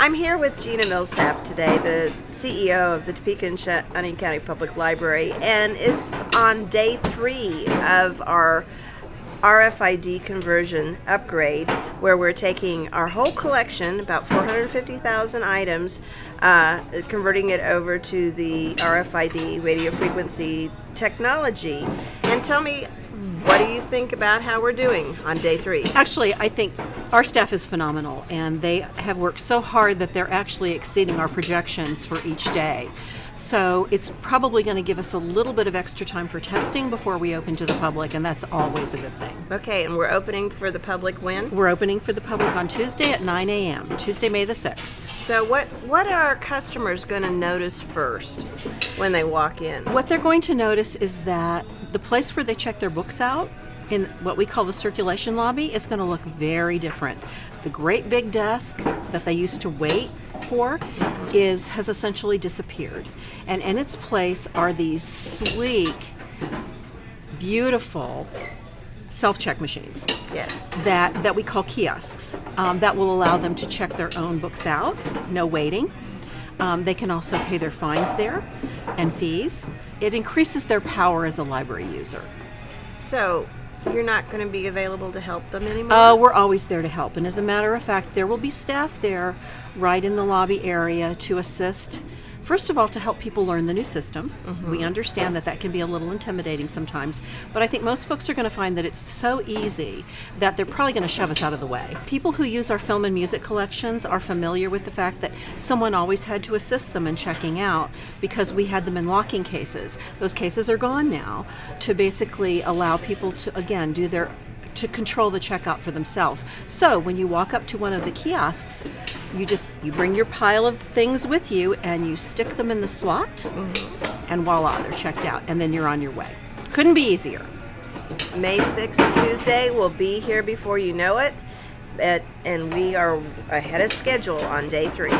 I'm here with Gina Millsap today, the CEO of the Topeka and Shawnee County Public Library, and it's on day three of our RFID conversion upgrade, where we're taking our whole collection, about 450,000 items, uh, converting it over to the RFID radio frequency technology. And tell me, what do you think about how we're doing on day three? Actually, I think our staff is phenomenal, and they have worked so hard that they're actually exceeding our projections for each day. So it's probably going to give us a little bit of extra time for testing before we open to the public, and that's always a good thing. Okay, and we're opening for the public when? We're opening for the public on Tuesday at 9 a.m., Tuesday, May the 6th. So what, what are our customers going to notice first when they walk in? What they're going to notice is that the place where they check their books out in what we call the circulation lobby is going to look very different. The great big desk that they used to wait for is has essentially disappeared. And in its place are these sleek, beautiful self-check machines. Yes. That that we call kiosks. Um, that will allow them to check their own books out, no waiting. Um, they can also pay their fines there and fees. It increases their power as a library user. So you're not going to be available to help them anymore? Uh, we're always there to help. And as a matter of fact, there will be staff there right in the lobby area to assist. First of all, to help people learn the new system. Mm-hmm. We understand that that can be a little intimidating sometimes, but I think most folks are going to find that it's so easy that they're probably going to shove us out of the way. People who use our film and music collections are familiar with the fact that someone always had to assist them in checking out because we had them in locking cases. Those cases are gone now to basically allow people to, again, do their to control the checkout for themselves. So when you walk up to one of the kiosks, you just you bring your pile of things with you and you stick them in the slot, mm-hmm. and voila, they're checked out, and then you're on your way. Couldn't be easier. May 6th, Tuesday, we'll be here before you know it, at, and we are ahead of schedule on day three.